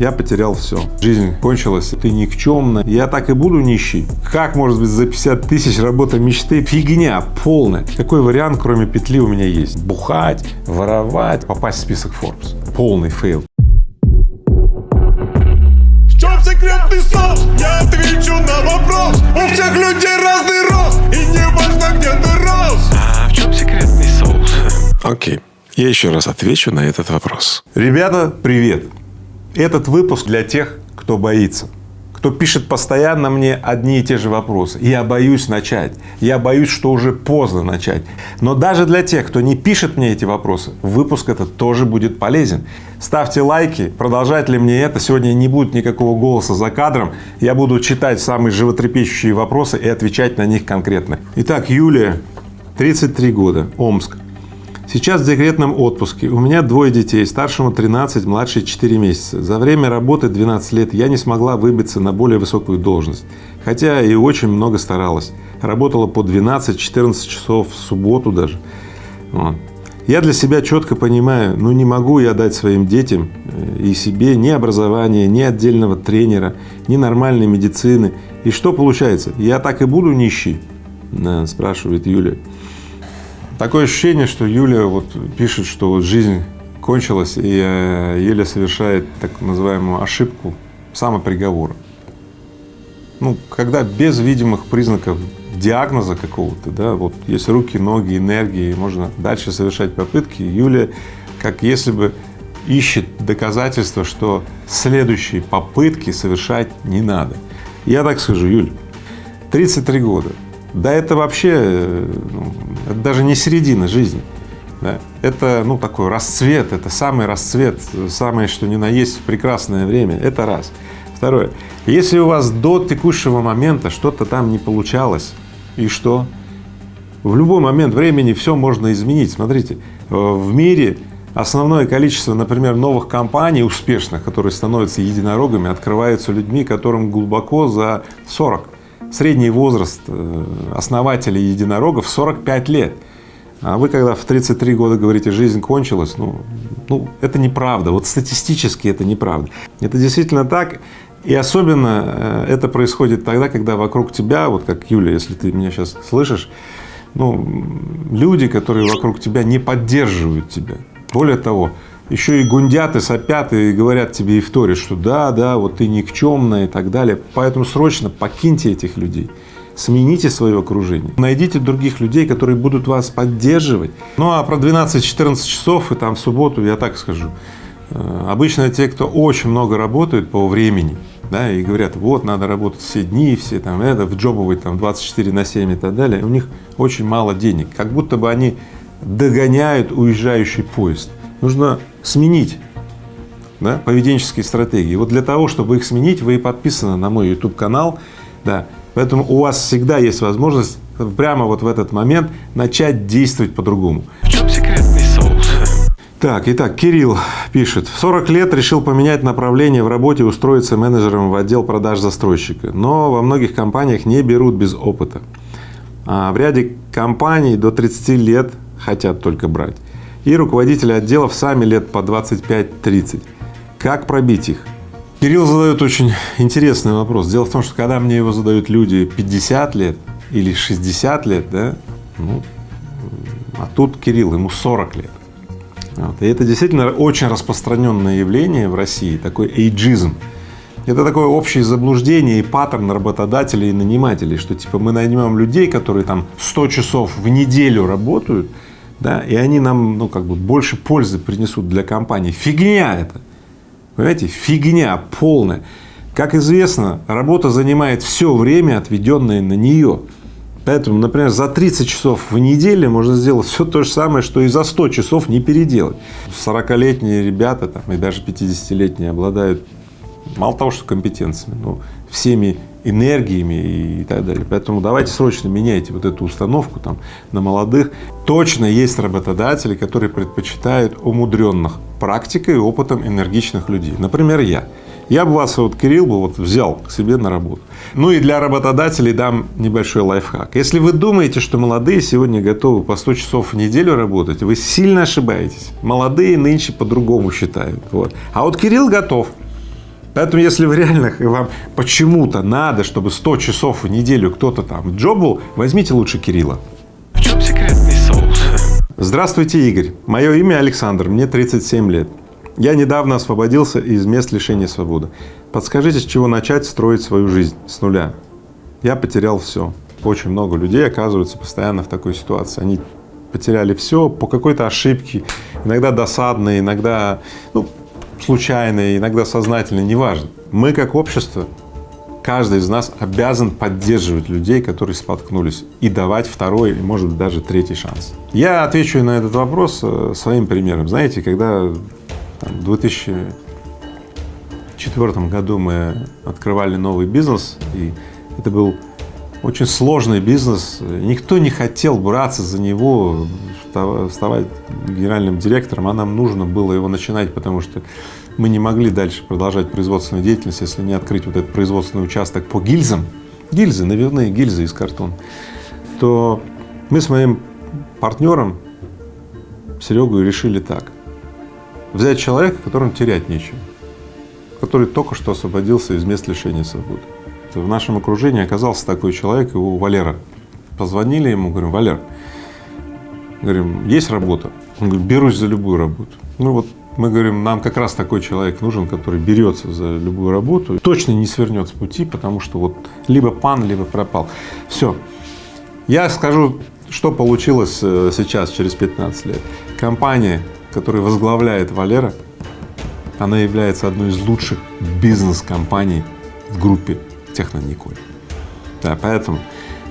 Я потерял все. Жизнь кончилась, ты никчемно. Я так и буду нищий. Как может быть за 50 тысяч работа мечты? Фигня полная. Какой вариант, кроме петли, у меня есть? Бухать, воровать, попасть в список Forbes. Полный fail. В чем секретный соус? Я отвечу на вопрос У всех людей разный рост И не важно, где ты рос А в чем секретный соус? Окей, я еще раз отвечу на этот вопрос. Ребята, привет! Этот выпуск для тех, кто боится, кто пишет постоянно мне одни и те же вопросы. Я боюсь начать, я боюсь, что уже поздно начать. Но даже для тех, кто не пишет мне эти вопросы, выпуск этот тоже будет полезен. Ставьте лайки, продолжать ли мне это. Сегодня не будет никакого голоса за кадром. Я буду читать самые животрепещущие вопросы и отвечать на них конкретно. Итак, Юлия, 33 года, Омск. Сейчас в декретном отпуске. У меня двое детей, старшему 13, младший 4 месяца. За время работы 12 лет я не смогла выбиться на более высокую должность, хотя и очень много старалась. Работала по 12-14 часов в субботу даже. Вот. Я для себя четко понимаю, ну не могу я дать своим детям э, и себе ни образования, ни отдельного тренера, ни нормальной медицины. И что получается? Я так и буду нищий? Да, спрашивает Юлия. Такое ощущение, что Юля вот пишет, что вот жизнь кончилась, и э, Юля совершает так называемую ошибку самоприговора. Ну, когда без видимых признаков диагноза какого-то, да, вот есть руки, ноги, энергии, можно дальше совершать попытки, Юля как если бы ищет доказательства, что следующие попытки совершать не надо. Я так скажу, Юль, 33 года, да это вообще, э, ну, это даже не середина жизни. Да? Это, ну, такой расцвет, это самый расцвет, самое, что ни на есть прекрасное время, это раз. Второе, если у вас до текущего момента что-то там не получалось, и что? В любой момент времени все можно изменить. Смотрите, э, в мире основное количество, например, новых компаний успешных, которые становятся единорогами, открываются людьми, которым глубоко за 40 средний возраст э, основателей единорогов 45 лет. А вы когда в 33 года говорите, жизнь кончилась, ну, ну это неправда, вот статистически это неправда. Это действительно так, и особенно э, это происходит тогда, когда вокруг тебя, вот как Юля, если ты меня сейчас слышишь, ну, люди, которые вокруг тебя не поддерживают тебя. Более того, еще и гундят и сопят и говорят тебе и вторят, что да, да, вот ты никчемная и так далее. Поэтому срочно покиньте этих людей, смените свое окружение, найдите других людей, которые будут вас поддерживать. Ну а про 12-14 часов и там в субботу я так скажу. Э, обычно те, кто очень много работают по времени, да, и говорят, вот надо работать все дни, все там это, в джобовой там 24 на 7 и так далее, у них очень мало денег, как будто бы они догоняют уезжающий поезд нужно сменить да, поведенческие стратегии. Вот для того, чтобы их сменить, вы и подписаны на мой YouTube канал, да, поэтому у вас всегда есть возможность прямо вот в этот момент начать действовать по-другому. В чем секретный соус? Так, итак, Кирилл пишет, в 40 лет решил поменять направление в работе, устроиться менеджером в отдел продаж застройщика, но во многих компаниях не берут без опыта. А в ряде компаний до 30 лет хотят только брать и руководители отделов сами лет по 25-30. Как пробить их? Кирилл задает очень интересный вопрос. Дело в том, что когда мне его задают люди 50 лет или 60 лет, да, ну, а тут Кирилл, ему 40 лет. Вот. И это действительно очень распространенное явление в России, такой эйджизм. Это такое общее заблуждение и паттерн работодателей и нанимателей, что типа мы наймем людей, которые там 100 часов в неделю работают, да, и они нам, ну, как бы больше пользы принесут для компании. Фигня это, понимаете, фигня полная. Как известно, работа занимает все время, отведенное на нее. Поэтому, например, за 30 часов в неделю можно сделать все то же самое, что и за 100 часов не переделать. 40-летние ребята там, и даже 50-летние обладают мало того, что компетенциями, но всеми энергиями и так далее. Поэтому давайте срочно меняйте вот эту установку там на молодых. Точно есть работодатели, которые предпочитают умудренных практикой и опытом энергичных людей. Например, я. Я бы вас, вот Кирилл, бы вот взял к себе на работу. Ну и для работодателей дам небольшой лайфхак. Если вы думаете, что молодые сегодня готовы по 100 часов в неделю работать, вы сильно ошибаетесь. Молодые нынче по-другому считают. Вот. А вот Кирилл готов. Поэтому, если вы реально, вам почему-то надо, чтобы 100 часов в неделю кто-то там джоб был, возьмите лучше Кирилла. В чем секретный соус? Здравствуйте, Игорь. Мое имя Александр, мне 37 лет. Я недавно освободился из мест лишения свободы. Подскажите, с чего начать строить свою жизнь с нуля? Я потерял все. Очень много людей оказываются постоянно в такой ситуации. Они потеряли все по какой-то ошибке, иногда досадной, иногда ну, случайной, иногда сознательной, неважно. Мы как общество, каждый из нас обязан поддерживать людей, которые споткнулись, и давать второй, может быть, даже третий шанс. Я отвечу на этот вопрос э, своим примером. Знаете, когда в 2004 году мы открывали новый бизнес, и это был очень сложный бизнес, никто не хотел браться за него, вставать генеральным директором, а нам нужно было его начинать, потому что мы не могли дальше продолжать производственную деятельность, если не открыть вот этот производственный участок по гильзам, гильзы, навивные гильзы из картона, то мы с моим партнером Серегой решили так. Взять человека, которому терять нечего, который только что освободился из мест лишения свободы. В нашем окружении оказался такой человек, его Валера. Позвонили ему, говорим, Валер, говорим, есть работа? Он говорит, берусь за любую работу. Ну вот мы говорим, нам как раз такой человек нужен, который берется за любую работу, точно не свернет с пути, потому что вот либо пан, либо пропал. Все. Я скажу, что получилось э, сейчас, через 15 лет. Компания, которую возглавляет Валера, она является одной из лучших бизнес-компаний в группе Технониколь. Да, поэтому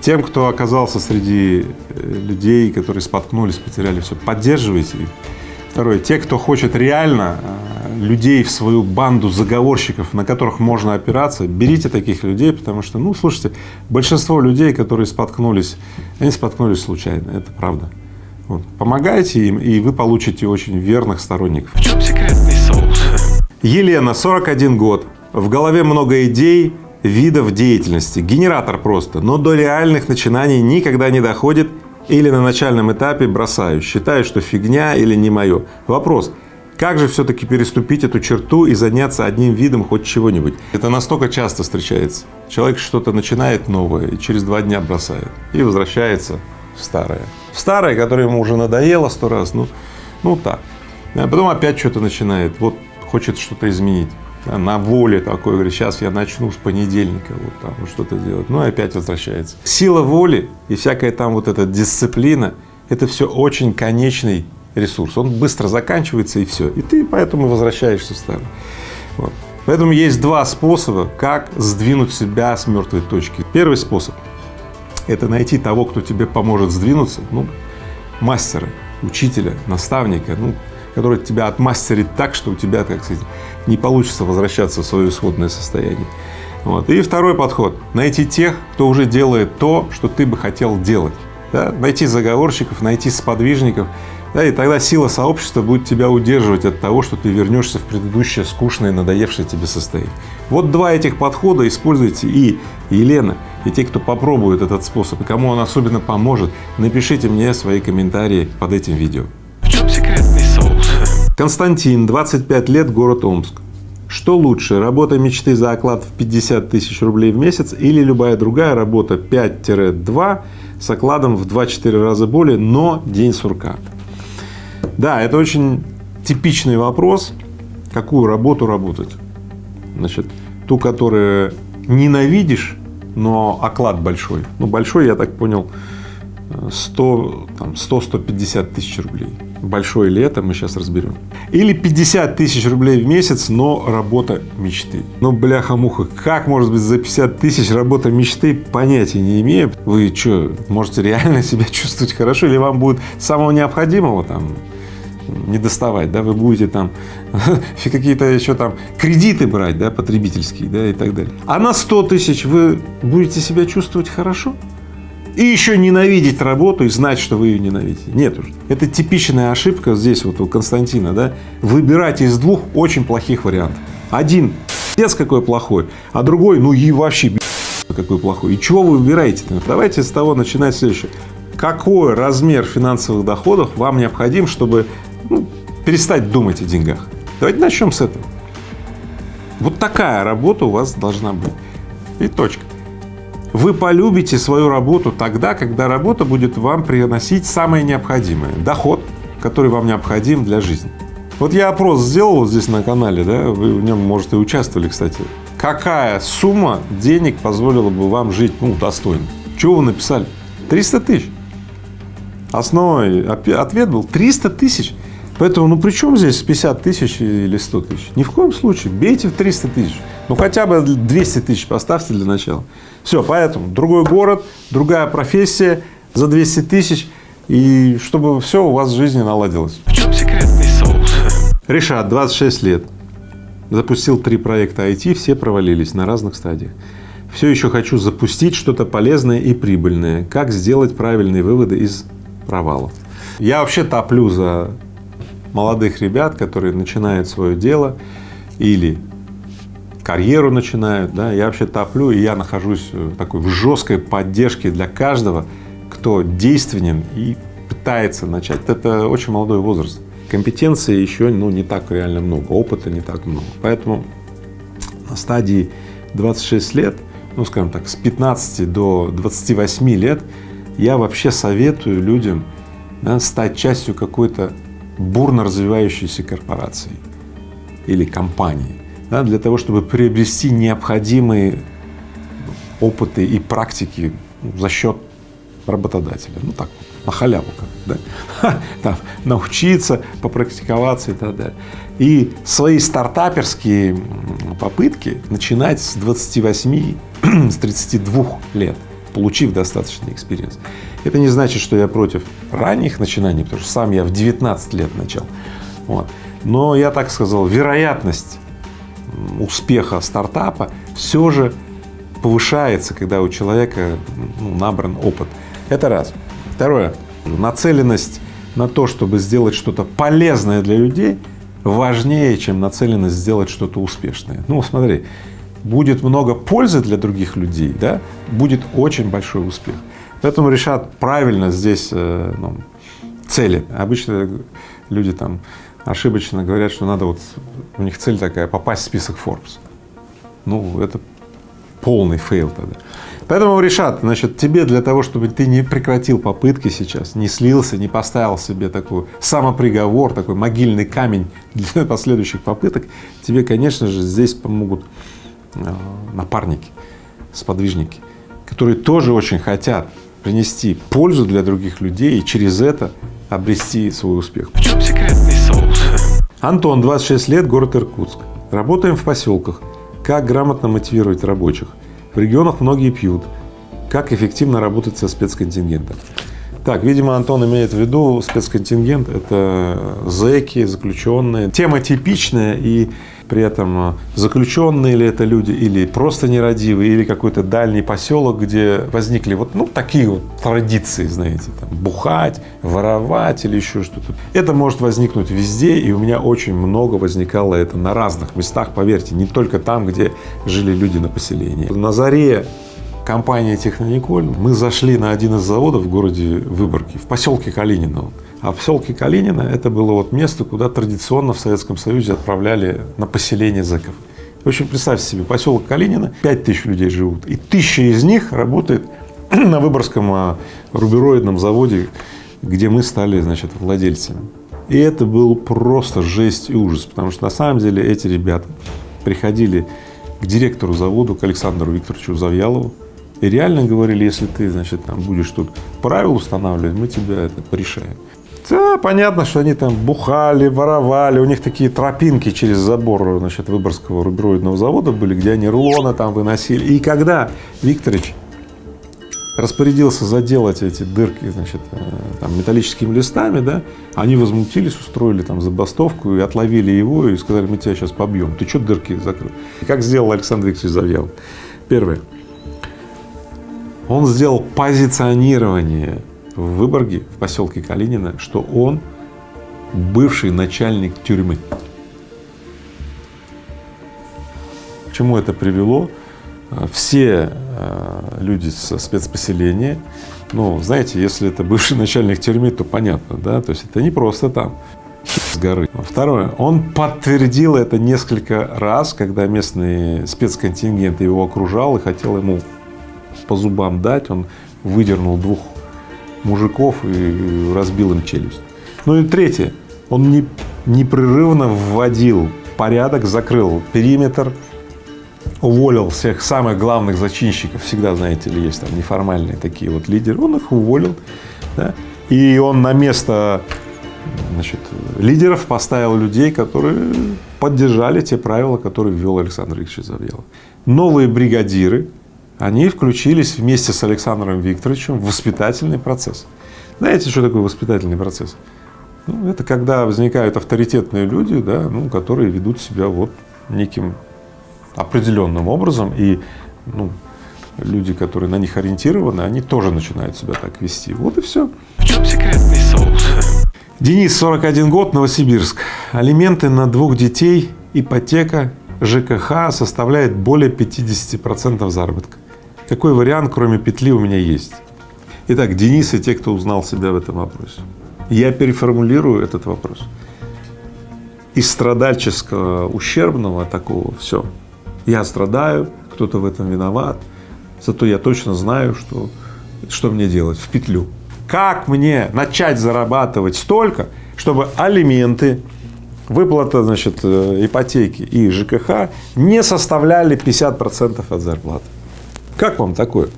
тем, кто оказался среди э, людей, которые споткнулись, потеряли все, поддерживайте. Второе, те, кто хочет реально э, людей в свою банду заговорщиков, на которых можно опираться, берите таких людей, потому что, ну, слушайте, большинство людей, которые споткнулись, они споткнулись случайно, это правда. Вот. Помогайте им, и вы получите очень верных сторонников. В чем секретный соус? Елена, 41 год, в голове много идей, видов деятельности, генератор просто, но до реальных начинаний никогда не доходит или на начальном этапе бросаю, считаю, что фигня или не мое. Вопрос, как же все-таки переступить эту черту и заняться одним видом хоть чего-нибудь? Это настолько часто встречается. Человек что-то начинает новое и через два дня бросает и возвращается в старое. В старое, которое ему уже надоело сто раз, ну, ну так. А потом опять что-то начинает, вот хочет что-то изменить на воле такой, говорит, сейчас я начну с понедельника вот там вот что-то делать, ну и опять возвращается. Сила воли и всякая там вот эта дисциплина, это все очень конечный ресурс, он быстро заканчивается и все, и ты поэтому возвращаешься в старый. Вот. Поэтому есть два способа, как сдвинуть себя с мертвой точки. Первый способ – это найти того, кто тебе поможет сдвинуться, ну, мастера, учителя, наставника, ну, который тебя отмастерит так, что у тебя, так сказать, не получится возвращаться в свое исходное состояние. Вот. И второй подход – найти тех, кто уже делает то, что ты бы хотел делать. Да? Найти заговорщиков, найти сподвижников, да, и тогда сила сообщества будет тебя удерживать от того, что ты вернешься в предыдущее скучное, надоевшее тебе состояние. Вот два этих подхода используйте и Елена, и те, кто попробует этот способ, и кому он особенно поможет, напишите мне свои комментарии под этим видео. В чем секретный соус? Константин, 25 лет, город Омск. Что лучше, работа мечты за оклад в 50 тысяч рублей в месяц или любая другая работа 5-2 с окладом в 2-4 раза более, но день сурка? Да, это очень типичный вопрос, какую работу работать. Значит, ту, которую ненавидишь, но оклад большой. Ну, большой, я так понял, 100-150 тысяч рублей. Большое ли это, мы сейчас разберем. Или 50 тысяч рублей в месяц, но работа мечты. Ну, бляха-муха, как может быть за 50 тысяч работа мечты, понятия не имею. Вы что, можете реально себя чувствовать хорошо, или вам будет самого необходимого там не доставать, да, вы будете там какие-то еще там кредиты брать, да, потребительские, да, и так далее. А на 100 тысяч вы будете себя чувствовать хорошо? И еще ненавидеть работу и знать, что вы ее ненавидите. Нет уже. Это типичная ошибка здесь вот у Константина, да. Выбирать из двух очень плохих вариантов. Один пиздец какой плохой, а другой, ну и вообще какой плохой. И чего вы выбираете? -то? Давайте с того начинать следующее. Какой размер финансовых доходов вам необходим, чтобы ну, перестать думать о деньгах? Давайте начнем с этого. Вот такая работа у вас должна быть. И точка. Вы полюбите свою работу тогда, когда работа будет вам приносить самое необходимое – доход, который вам необходим для жизни. Вот я опрос сделал здесь на канале, да, вы в нем, может, и участвовали, кстати. Какая сумма денег позволила бы вам жить, ну, достойно? Чего вы написали? 300 тысяч. Основной ответ был 300 тысяч. Поэтому, ну при чем здесь 50 тысяч или 100 тысяч? Ни в коем случае. Бейте в 300 тысяч. Ну хотя бы 200 тысяч поставьте для начала. Все, поэтому другой город, другая профессия за 200 тысяч. И чтобы все у вас в жизни наладилось. В чем секретный соус? Решат, 26 лет. Запустил три проекта IT, все провалились на разных стадиях. Все еще хочу запустить что-то полезное и прибыльное. Как сделать правильные выводы из провалов? Я вообще топлю за молодых ребят, которые начинают свое дело или карьеру начинают, да, я вообще топлю, и я нахожусь в такой в жесткой поддержке для каждого, кто действенен и пытается начать. Это очень молодой возраст. Компетенции еще ну, не так реально много, опыта не так много. Поэтому на стадии 26 лет, ну, скажем так, с 15 до 28 лет я вообще советую людям да, стать частью какой-то бурно развивающейся корпорации или компании, да, для того, чтобы приобрести необходимые опыты и практики за счет работодателя. Ну так, на халяву, как, да? Там, научиться, попрактиковаться и так далее. И свои стартаперские попытки начинать с 28, с 32 лет, получив достаточный experience. Это не значит, что я против ранних начинаний, потому что сам я в 19 лет начал. Вот. Но я так сказал, вероятность успеха стартапа все же повышается, когда у человека ну, набран опыт. Это раз. Второе. Нацеленность на то, чтобы сделать что-то полезное для людей, важнее, чем нацеленность сделать что-то успешное. Ну, смотри, будет много пользы для других людей, да, будет очень большой успех. Поэтому решат правильно здесь э, ну, цели. Обычно люди там ошибочно говорят, что надо вот, у них цель такая, попасть в список Forbes. Ну, это полный fail тогда. Поэтому решат, значит, тебе для того, чтобы ты не прекратил попытки сейчас, не слился, не поставил себе такой самоприговор, такой могильный камень для последующих попыток, тебе, конечно же, здесь помогут э, напарники, сподвижники, которые тоже очень хотят принести пользу для других людей и через это обрести свой успех. В чем соус? Антон, 26 лет, город Иркутск. Работаем в поселках. Как грамотно мотивировать рабочих? В регионах многие пьют. Как эффективно работать со спецконтингентом? Так, видимо, Антон имеет в виду спецконтингент – это зэки, заключенные. Тема типичная и при этом э, заключенные ли это люди или просто нерадивые, или какой-то дальний поселок, где возникли вот ну, такие вот традиции, знаете, там, бухать, воровать или еще что-то. Это может возникнуть везде, и у меня очень много возникало это на разных местах, поверьте, не только там, где жили люди на поселении. На заре компании Технониколь мы зашли на один из заводов в городе Выборге, в поселке Калинино. А в поселке Калинина это было вот место, куда традиционно в Советском Союзе отправляли на поселение зэков. В общем, представьте себе, поселок Калинина, 5 тысяч людей живут, и тысяча из них работает на Выборгском а, рубероидном заводе, где мы стали, значит, владельцами. И это был просто жесть и ужас, потому что на самом деле эти ребята приходили к директору завода, к Александру Викторовичу Завьялову, и реально говорили, если ты, значит, там будешь тут правила устанавливать, мы тебя это порешаем. Да, понятно, что они там бухали, воровали, у них такие тропинки через забор, значит, Выборгского рубероидного завода были, где они рулоны там выносили. И когда Викторович распорядился заделать эти дырки, значит, э, там, металлическими листами, да, они возмутились, устроили там забастовку и отловили его и сказали, мы тебя сейчас побьем, ты что дырки закрыл? И как сделал Александр Викторович Завьялов? Первое. Он сделал позиционирование в Выборге, в поселке Калинина, что он бывший начальник тюрьмы. К чему это привело? Все э, люди со спецпоселения, ну, знаете, если это бывший начальник тюрьмы, то понятно, да, то есть это не просто там с горы. Второе. Он подтвердил это несколько раз, когда местный спецконтингент его окружал и хотел ему по зубам дать. Он выдернул двух мужиков и разбил им челюсть. Ну и третье. Он не, непрерывно вводил порядок, закрыл периметр, уволил всех самых главных зачинщиков. Всегда, знаете ли, есть там неформальные такие вот лидеры. Он их уволил. Да? И он на место значит, лидеров поставил людей, которые поддержали те правила, которые ввел Александр Викторович Завьялов. Новые бригадиры, они включились вместе с Александром Викторовичем в воспитательный процесс. Знаете, что такое воспитательный процесс? Ну, это когда возникают авторитетные люди, да, ну, которые ведут себя вот неким определенным образом, и ну, люди, которые на них ориентированы, они тоже начинают себя так вести. Вот и все. В чем секретный соус? Денис, 41 год, Новосибирск. Алименты на двух детей, ипотека, ЖКХ составляет более 50% заработка. Какой вариант, кроме петли, у меня есть? Итак, Денис и те, кто узнал себя в этом вопросе. Я переформулирую этот вопрос. Из страдальческого, ущербного такого все. Я страдаю, кто-то в этом виноват, зато я точно знаю, что, что мне делать в петлю. Как мне начать зарабатывать столько, чтобы алименты, выплата, значит, э, ипотеки и ЖКХ не составляли 50% от зарплаты? Как вам такое?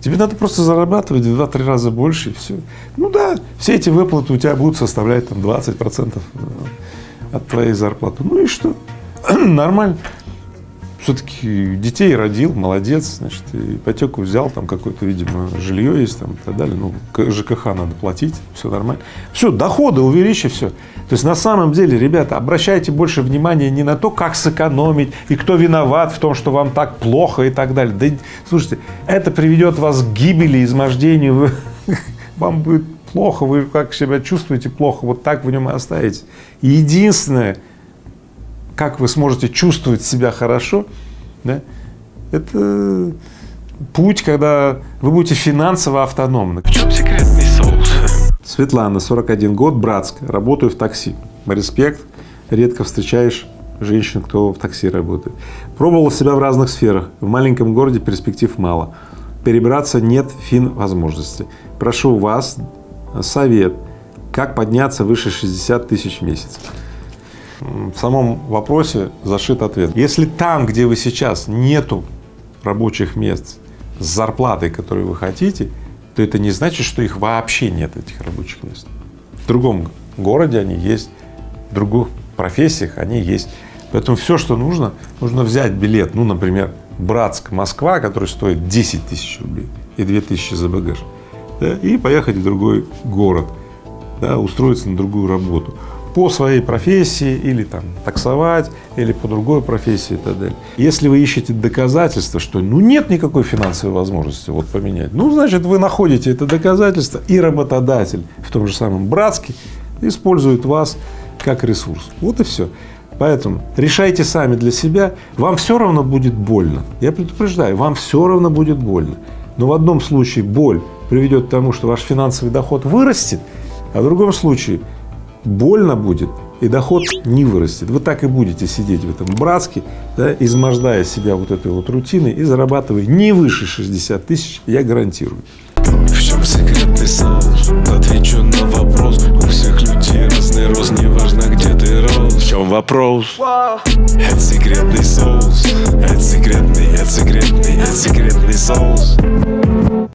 Тебе надо просто зарабатывать в 2-3 раза больше и все. Ну да, все эти выплаты у тебя будут составлять там 20% э, от твоей зарплаты. Ну и что? Нормально все-таки детей родил, молодец, значит, ипотеку взял, там какое-то, видимо, жилье есть там и так далее, ну, ЖКХ надо платить, все нормально. Все, доходы увеличи, все. То есть на самом деле, ребята, обращайте больше внимания не на то, как сэкономить и кто виноват в том, что вам так плохо и так далее. Да, слушайте, это приведет вас к гибели, измождению, вам будет плохо, вы как себя чувствуете плохо, вот так в нем и оставите. единственное, как вы сможете чувствовать себя хорошо, да, это путь, когда вы будете финансово автономны. В чем секретный соус? Светлана, 41 год, Братск, работаю в такси. Респект, редко встречаешь женщин, кто в такси работает. Пробовал себя в разных сферах. В маленьком городе перспектив мало. Перебраться нет фин возможности. Прошу вас совет, как подняться выше 60 тысяч в месяц в самом вопросе зашит ответ. Если там, где вы сейчас, нету рабочих мест с зарплатой, которую вы хотите, то это не значит, что их вообще нет, этих рабочих мест. В другом городе они есть, в других профессиях они есть. Поэтому все, что нужно, нужно взять билет, ну, например, Братск, Москва, который стоит 10 тысяч рублей и 2 тысячи за багаж, да, и поехать в другой город, да, устроиться на другую работу по своей профессии или там таксовать, или по другой профессии и так далее. Если вы ищете доказательства, что ну нет никакой финансовой возможности вот поменять, ну значит вы находите это доказательство и работодатель в том же самом Братске использует вас как ресурс. Вот и все. Поэтому решайте сами для себя, вам все равно будет больно. Я предупреждаю, вам все равно будет больно. Но в одном случае боль приведет к тому, что ваш финансовый доход вырастет, а в другом случае больно будет, и доход не вырастет. Вы так и будете сидеть в этом братске, да, измождая себя вот этой вот рутиной и зарабатывая не выше 60 тысяч, я гарантирую. В чем секретный соус? Отвечу на вопрос У всех людей разный рост Неважно, где ты рос В чем вопрос? Это секретный соус Это секретный, это секретный, это секретный соус